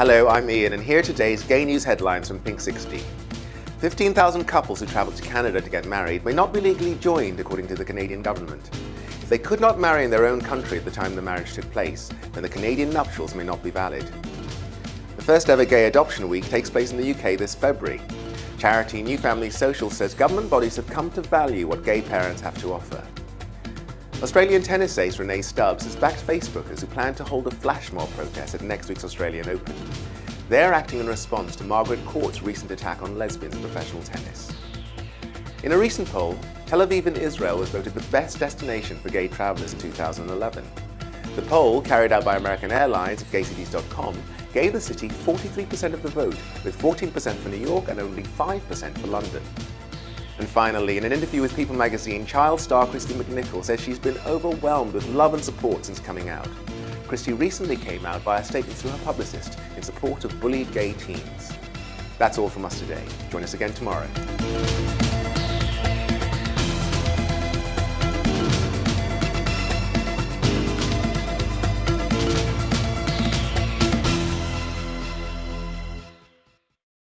Hello, I'm Ian, and here are today's gay news headlines from Pink 60. 15,000 couples who travelled to Canada to get married may not be legally joined, according to the Canadian government. If they could not marry in their own country at the time the marriage took place, then the Canadian nuptials may not be valid. The first ever Gay Adoption Week takes place in the UK this February. Charity New Family Social says government bodies have come to value what gay parents have to offer. Australian tennis ace Rennae Stubbs has backed Facebookers who plan to hold a flash mob protest at next week's Australian Open. They're acting in response to Margaret Court's recent attack on lesbians in professional tennis. In a recent poll, Tel Aviv in Israel was voted the best destination for gay travellers in 2011. The poll, carried out by American Airlines at gaycities.com, gave the city 43% of the vote, with 14% for New York and only 5% for London. And finally, in an interview with People magazine, child star Kristy McNichol says she's been overwhelmed with love and support since coming out. Kristy recently came out by a statement through her publicist in support of bullied gay teens. That's all from us today. Join us again tomorrow.